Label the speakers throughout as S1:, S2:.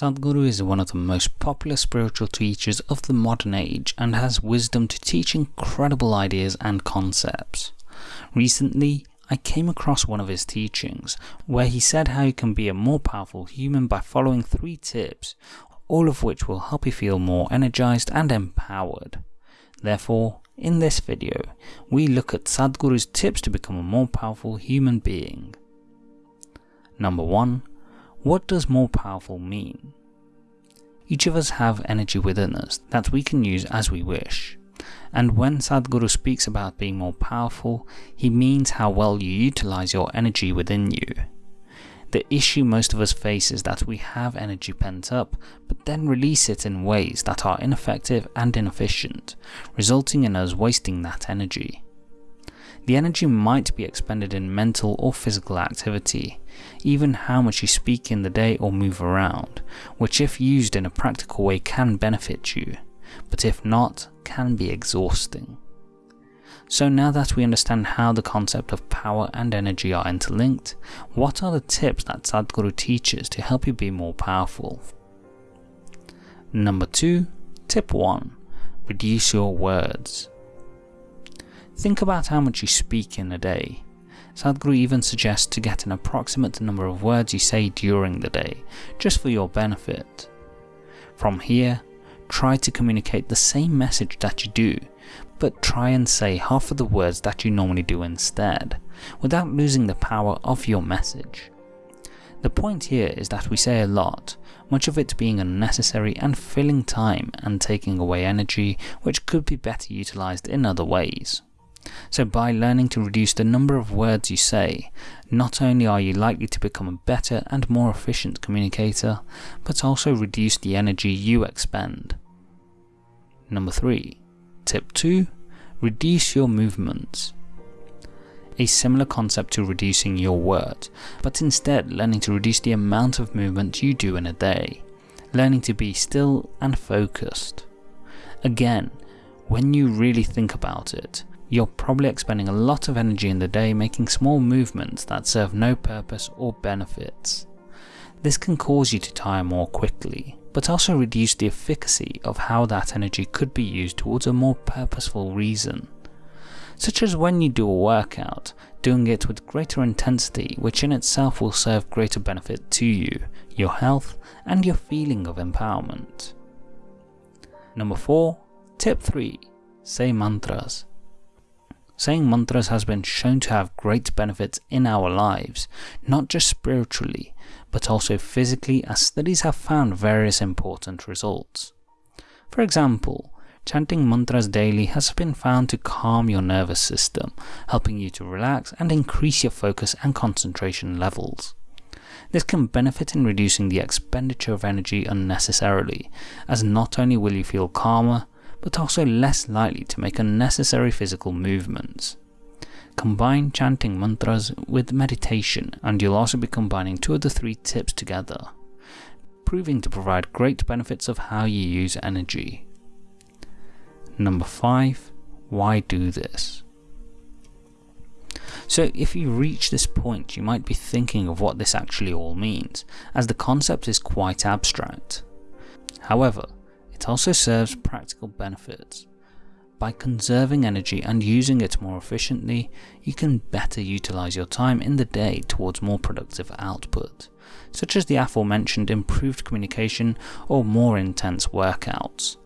S1: Sadhguru is one of the most popular spiritual teachers of the modern age and has wisdom to teach incredible ideas and concepts. Recently, I came across one of his teachings where he said how you can be a more powerful human by following three tips, all of which will help you feel more energized and empowered. Therefore, in this video, we look at Sadhguru's tips to become a more powerful human being. Number 1. What does more powerful mean? Each of us have energy within us that we can use as we wish. And when Sadhguru speaks about being more powerful, he means how well you utilize your energy within you. The issue most of us face is that we have energy pent up, but then release it in ways that are ineffective and inefficient, resulting in us wasting that energy. The energy might be expended in mental or physical activity, even how much you speak in the day or move around, which if used in a practical way can benefit you but if not, can be exhausting. So now that we understand how the concept of power and energy are interlinked, what are the tips that Sadhguru teaches to help you be more powerful? Number 2. Tip 1. Reduce your words. Think about how much you speak in a day. Sadhguru even suggests to get an approximate number of words you say during the day, just for your benefit. From here, try to communicate the same message that you do, but try and say half of the words that you normally do instead, without losing the power of your message. The point here is that we say a lot, much of it being unnecessary and filling time and taking away energy which could be better utilised in other ways. So by learning to reduce the number of words you say, not only are you likely to become a better and more efficient communicator, but also reduce the energy you expend. Number 3. Tip 2. Reduce your movements. A similar concept to reducing your words, but instead learning to reduce the amount of movement you do in a day, learning to be still and focused. Again, when you really think about it, you're probably expending a lot of energy in the day making small movements that serve no purpose or benefits. This can cause you to tire more quickly, but also reduce the efficacy of how that energy could be used towards a more purposeful reason. Such as when you do a workout, doing it with greater intensity which in itself will serve greater benefit to you, your health and your feeling of empowerment. Number 4. Tip 3. Say mantras. Saying mantras has been shown to have great benefits in our lives, not just spiritually, but also physically as studies have found various important results. For example, chanting mantras daily has been found to calm your nervous system, helping you to relax and increase your focus and concentration levels. This can benefit in reducing the expenditure of energy unnecessarily, as not only will you feel calmer, but also less likely to make unnecessary physical movements. Combine chanting mantras with meditation and you'll also be combining two of the three tips together, proving to provide great benefits of how you use energy. Number 5. Why do this? So if you reach this point you might be thinking of what this actually all means, as the concept is quite abstract. However, also serves practical benefits. By conserving energy and using it more efficiently, you can better utilize your time in the day towards more productive output, such as the aforementioned improved communication or more intense workouts.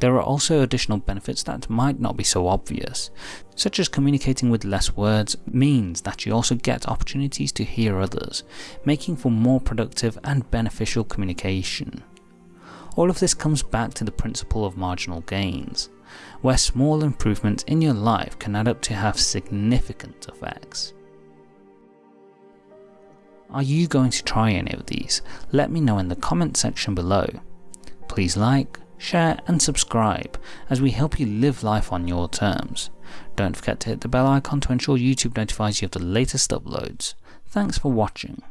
S1: There are also additional benefits that might not be so obvious, such as communicating with less words means that you also get opportunities to hear others, making for more productive and beneficial communication. All of this comes back to the principle of marginal gains, where small improvements in your life can add up to have significant effects. Are you going to try any of these? Let me know in the comment section below. Please like, share and subscribe as we help you live life on your terms. Don't forget to hit the bell icon to ensure YouTube notifies you of the latest uploads. Thanks for watching.